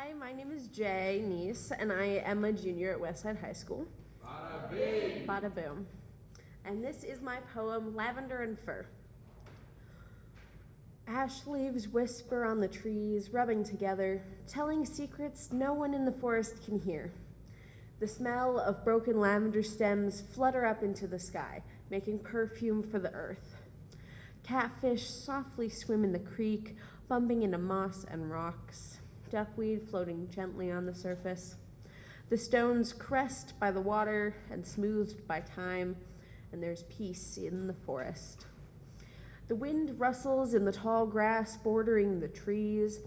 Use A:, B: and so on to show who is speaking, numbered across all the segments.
A: Hi, my name is Jay Neese, and I am a junior at Westside High School.
B: Bada bing.
A: Bada boom. And this is my poem, Lavender and Fir. Ash leaves whisper on the trees, rubbing together, telling secrets no one in the forest can hear. The smell of broken lavender stems flutter up into the sky, making perfume for the earth. Catfish softly swim in the creek, bumping into moss and rocks, duckweed floating gently on the surface. The stones crest by the water and smoothed by time, and there's peace in the forest. The wind rustles in the tall grass bordering the trees,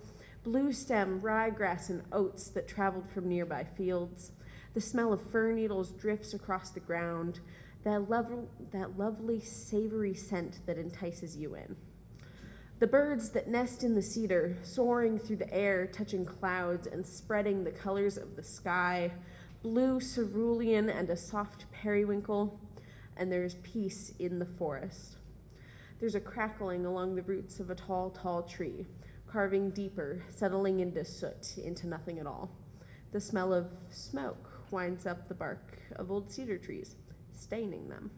A: blue stem, ryegrass, and oats that traveled from nearby fields. The smell of fir needles drifts across the ground, that, level, that lovely savory scent that entices you in. The birds that nest in the cedar, soaring through the air, touching clouds and spreading the colors of the sky, blue cerulean and a soft periwinkle, and there is peace in the forest. There's a crackling along the roots of a tall, tall tree, carving deeper, settling into soot, into nothing at all. The smell of smoke winds up the bark of old cedar trees, staining them.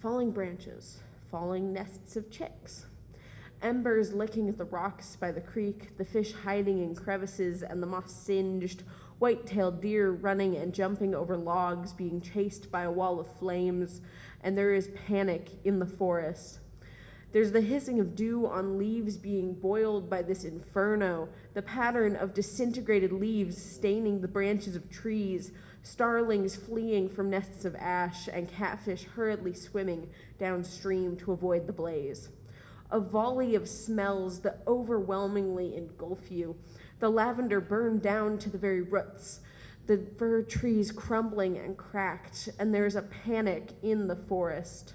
A: Falling branches, falling nests of chicks, embers licking at the rocks by the creek, the fish hiding in crevices, and the moss singed, white tailed deer running and jumping over logs, being chased by a wall of flames, and there is panic in the forest. There's the hissing of dew on leaves being boiled by this inferno, the pattern of disintegrated leaves staining the branches of trees, starlings fleeing from nests of ash, and catfish hurriedly swimming downstream to avoid the blaze. A volley of smells that overwhelmingly engulf you. The lavender burned down to the very roots, the fir trees crumbling and cracked, and there is a panic in the forest.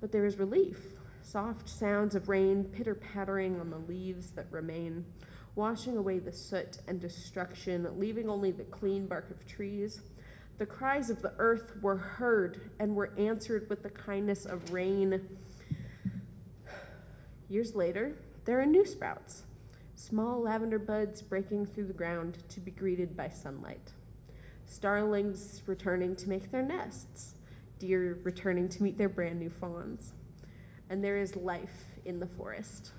A: But there is relief soft sounds of rain pitter pattering on the leaves that remain, washing away the soot and destruction, leaving only the clean bark of trees. The cries of the earth were heard and were answered with the kindness of rain. Years later, there are new sprouts, small lavender buds breaking through the ground to be greeted by sunlight. Starlings returning to make their nests, deer returning to meet their brand new fawns and there is life in the forest.